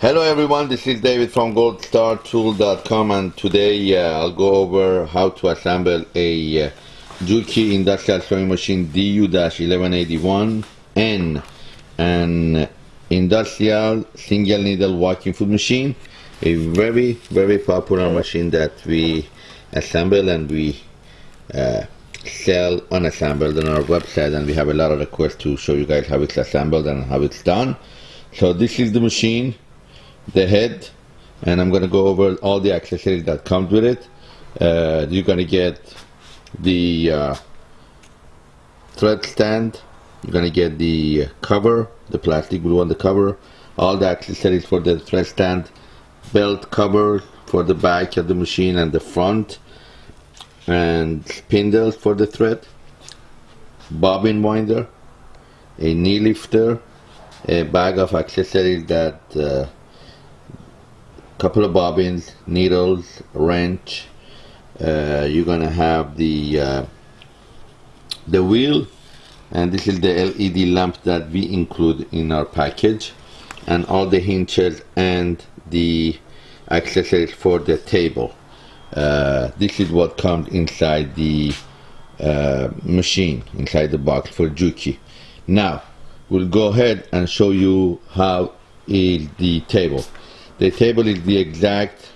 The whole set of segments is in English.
Hello everyone, this is David from goldstartool.com and today uh, I'll go over how to assemble a uh, Juki industrial sewing machine DU-1181N an industrial single needle walking foot machine a very very popular machine that we assemble and we uh, sell unassembled on our website and we have a lot of requests to show you guys how it's assembled and how it's done. So this is the machine the head and I'm gonna go over all the accessories that comes with it. Uh, you're gonna get the uh, thread stand you're gonna get the cover the plastic glue on the cover all the accessories for the thread stand belt cover for the back of the machine and the front and spindles for the thread bobbin winder a knee lifter a bag of accessories that uh, couple of bobbins, needles, wrench. Uh, you're gonna have the uh, the wheel, and this is the LED lamp that we include in our package, and all the hinges and the accessories for the table. Uh, this is what comes inside the uh, machine, inside the box for Juki. Now, we'll go ahead and show you how is the table. The table is the exact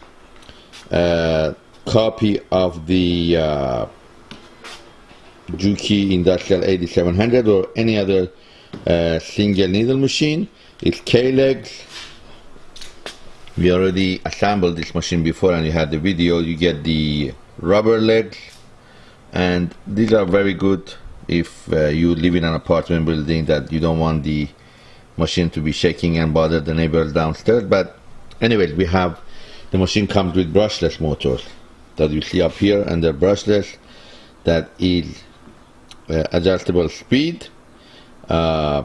uh, copy of the uh, Juki Industrial 8700 or any other uh, single needle machine. It's K-legs. We already assembled this machine before and you had the video. You get the rubber legs and these are very good if uh, you live in an apartment building that you don't want the machine to be shaking and bother the neighbors downstairs but anyways we have the machine comes with brushless motors that you see up here and they're brushless that is uh, adjustable speed uh,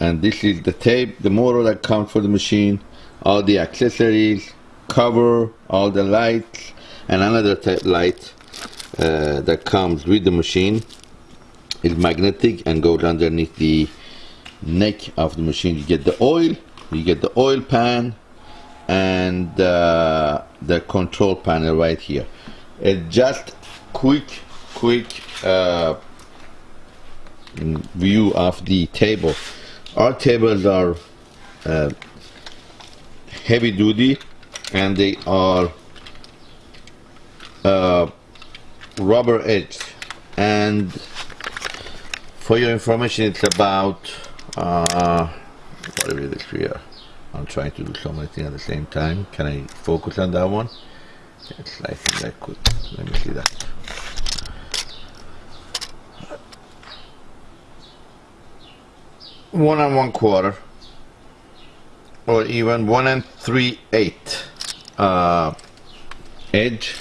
and this is the tape the motor that comes for the machine all the accessories cover all the lights and another light uh, that comes with the machine is magnetic and goes underneath the neck of the machine. You get the oil you get the oil pan and uh, the control panel right here. It's just quick quick uh, view of the table. Our tables are uh, heavy duty and they are uh, rubber edge. And for your information it's about uh, it is here I'm trying to do so many things at the same time. Can I focus on that one? Yes, I think I could. Let me see that. One and one quarter, or even one and three eighth uh, edge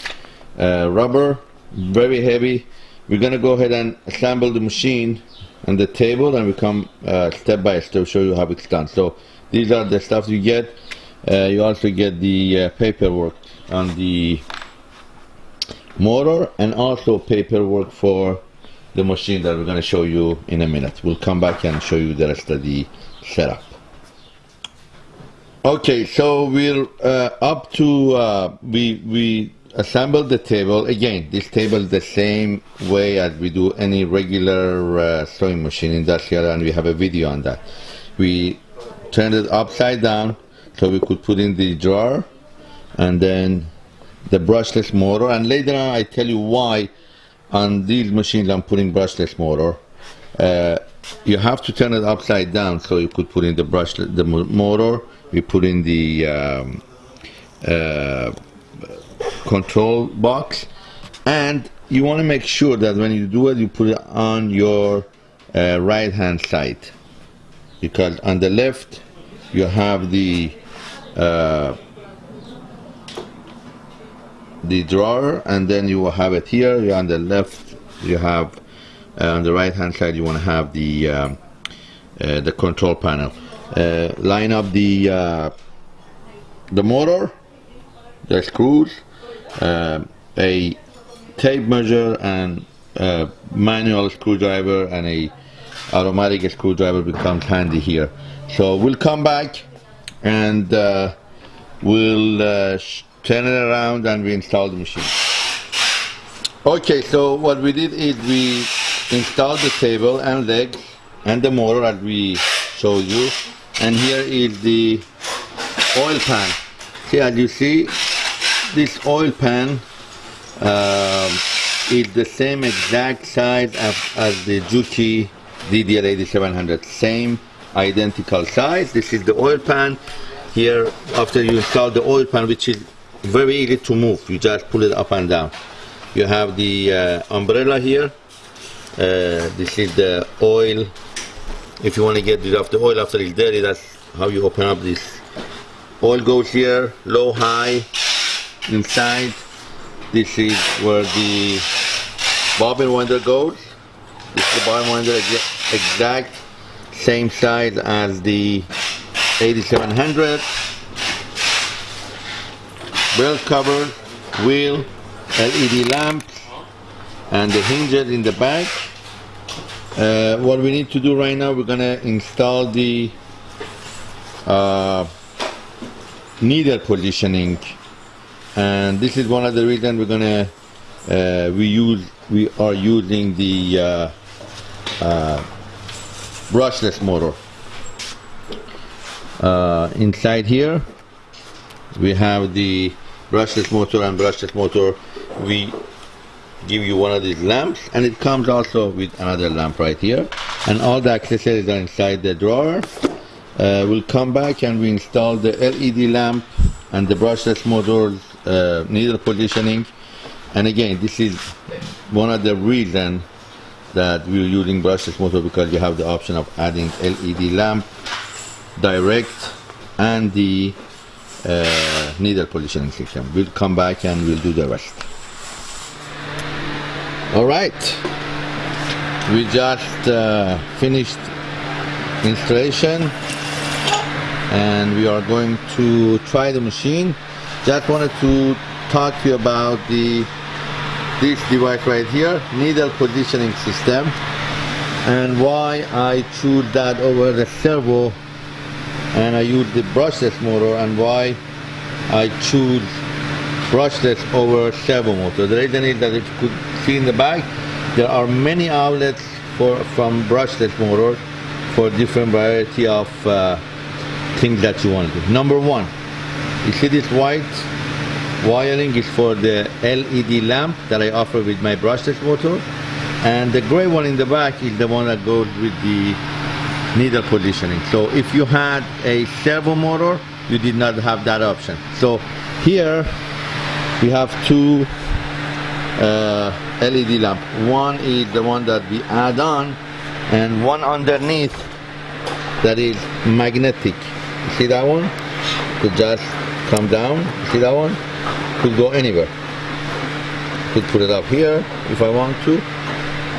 uh, rubber, very heavy. We're gonna go ahead and assemble the machine and the table, and we come uh, step by step show you how it's done. So these are the stuff you get uh, you also get the uh, paperwork on the motor and also paperwork for the machine that we're going to show you in a minute. We'll come back and show you the rest of the setup. Okay so we're uh, up to uh, we we assembled the table. Again this table is the same way as we do any regular uh, sewing machine industrial and we have a video on that. We turned it upside down so we could put in the drawer and then the brushless motor. And later on I tell you why on these machines I'm putting brushless motor. Uh, you have to turn it upside down so you could put in the brush the motor. We put in the um, uh, control box. And you want to make sure that when you do it you put it on your uh, right hand side. Because on the left you have the uh, the drawer and then you will have it here. You on the left you have uh, on the right hand side you want to have the um, uh, the control panel. Uh, line up the uh, the motor the screws uh, a tape measure and manual screwdriver and a automatic screwdriver becomes handy here so we'll come back and uh, we'll uh, turn it around and we install the machine. Okay, so what we did is we installed the table and legs and the motor as we showed you. And here is the oil pan. See, as you see, this oil pan um, is the same exact size as, as the Juki DDL 8700. Same identical size. This is the oil pan. Here, after you install the oil pan, which is very easy to move, you just pull it up and down. You have the uh, umbrella here. Uh, this is the oil. If you want to get rid of the oil after it's dirty that's how you open up this. Oil goes here low high inside. This is where the bobbin winder goes. This is the bobbin winder exact same size as the 8700 belt cover wheel LED lamp and the hinges in the back. Uh, what we need to do right now, we're gonna install the uh, needle positioning, and this is one of the reasons we're gonna uh, we use we are using the uh, uh, brushless motor. Uh, inside here, we have the brushless motor and brushless motor. We give you one of these lamps and it comes also with another lamp right here. And all the accessories are inside the drawer. Uh, we'll come back and we install the LED lamp and the brushless motor uh, needle positioning. And again this is one of the reasons that we're using brushless motor because you have the option of adding LED lamp direct and the uh, needle positioning system. We'll come back and we'll do the rest. All right. We just uh, finished installation and we are going to try the machine. Just wanted to talk to you about the this device right here needle positioning system. And why I choose that over the servo and I use the brushless motor and why I choose brushless over servo motor. The reason is that if you could see in the back there are many outlets for from brushless motors for different variety of uh, things that you want to do. Number one, you see this white wiring is for the LED lamp that I offer with my brushless motor and the gray one in the back is the one that goes with the needle positioning. So if you had a servo motor, you did not have that option. So here we have two uh, LED lamp. One is the one that we add on and one underneath that is magnetic. You see that one? To just come down. You see that one? Could go anywhere. Could put it up here if I want to.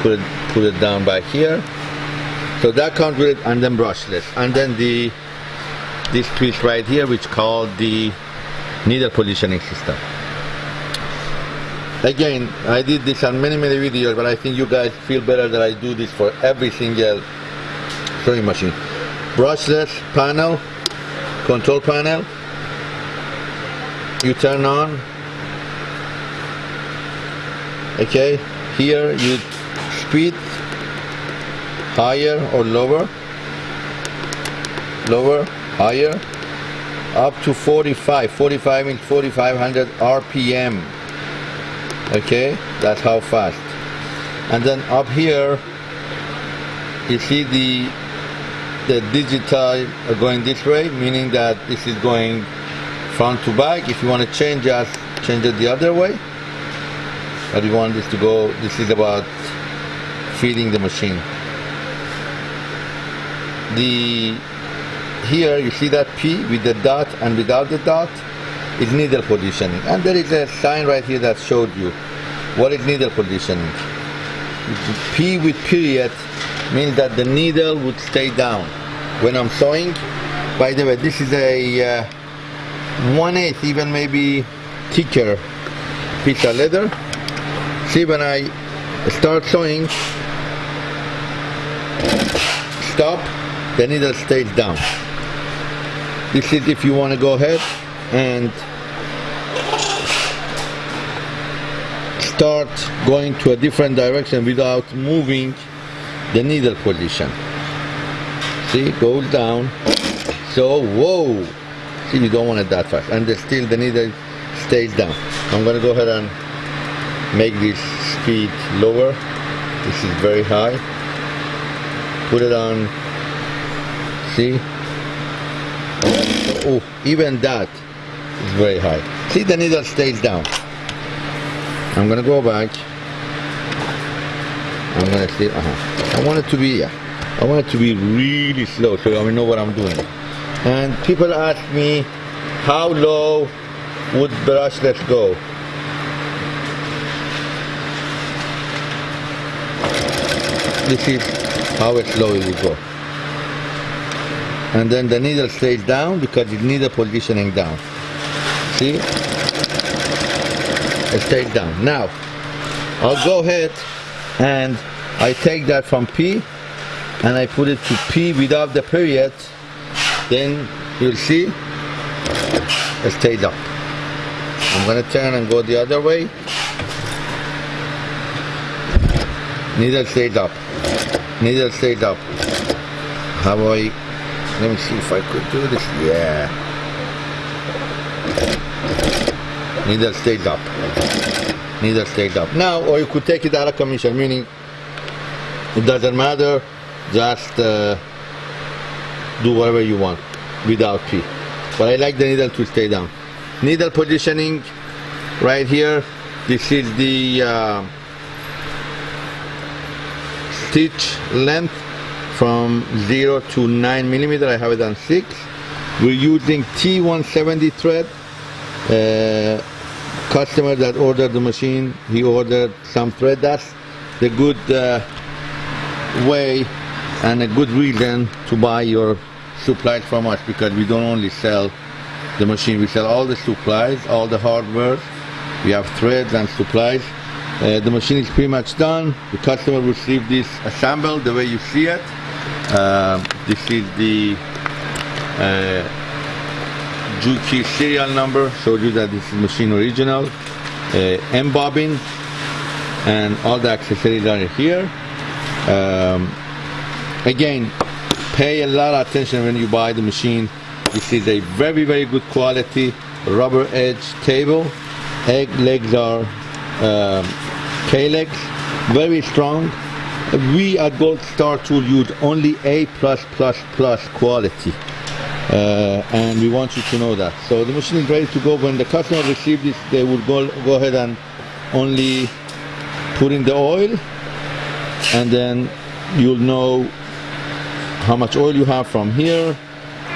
Put it put it down back here. So that comes with it and then brushless. And then the this twist right here which called the needle positioning system again I did this on many many videos but I think you guys feel better that I do this for every single sewing machine brushless panel control panel you turn on. Okay here you speed higher or lower. Lower higher. Up to 45 45 means 4500 rpm okay that's how fast. And then up here you see the the digital going this way meaning that this is going front to back if you want to change just change it the other way but you want this to go this is about feeding the machine the here you see that P with the dot and without the dot is needle positioning. And there is a sign right here that showed you what is needle positioning. P with period means that the needle would stay down. When I'm sewing, by the way, this is a uh, one eighth, even maybe thicker piece of leather. See when I start sewing, stop, the needle stays down. This is if you want to go ahead and start going to a different direction without moving the needle position. See, goes down. So, whoa! You don't want it that fast. And the, still the needle stays down. I'm gonna go ahead and make this speed lower. This is very high. Put it on, see? Oh, even that is very high. See, the needle stays down. I'm gonna go back. I'm gonna see, uh-huh. I want it to be, yeah. I want it to be really slow so I know what I'm doing. And people ask me, how low would brushless go? This is how it will go. And then the needle stays down because it needs a positioning down. See? It stays down. Now, I'll go ahead and I take that from P and I put it to P without the period, then you'll see it stays up. I'm gonna turn and go the other way. Needle stays up. Needle stays up. How I, let me see if I could do this. Yeah. Needle stays up. Needle stays up. Now, or you could take it out of commission, meaning it doesn't matter, just uh, do whatever you want without P. But I like the needle to stay down. Needle positioning right here. This is the uh, stitch length from 0 to 9 millimeter. I have it on 6. We're using T170 thread. Uh, customer that ordered the machine, he ordered some thread. That's the good uh, way and a good reason to buy your supplies from us because we don't only sell the machine, we sell all the supplies, all the hardware. We have threads and supplies. Uh, the machine is pretty much done. The customer received this assembled the way you see it. Uh, this is the uh, Juki serial number, showed you that this is machine original. Uh, M bobbin and all the accessories are here. Um, again, pay a lot of attention when you buy the machine. This is a very, very good quality rubber edge table. Egg legs are um, K-legs, very strong. We at Gold Star Tool use only A+++ plus quality. Uh, and we want you to know that. So the machine is ready to go. When the customer receives this, they will go, go ahead and only put in the oil and then you'll know how much oil you have from here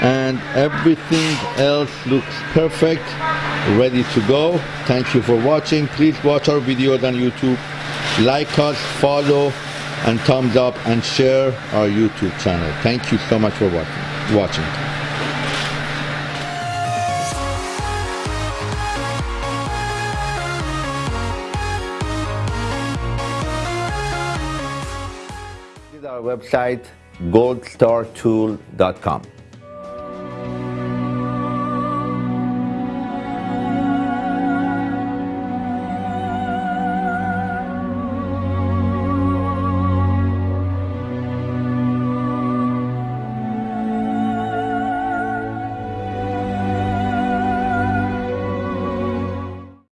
and everything else looks perfect ready to go. Thank you for watching. Please watch our videos on youtube. Like us follow and thumbs up and share our youtube channel. Thank you so much for watching. Watching. Our website goldstartool.com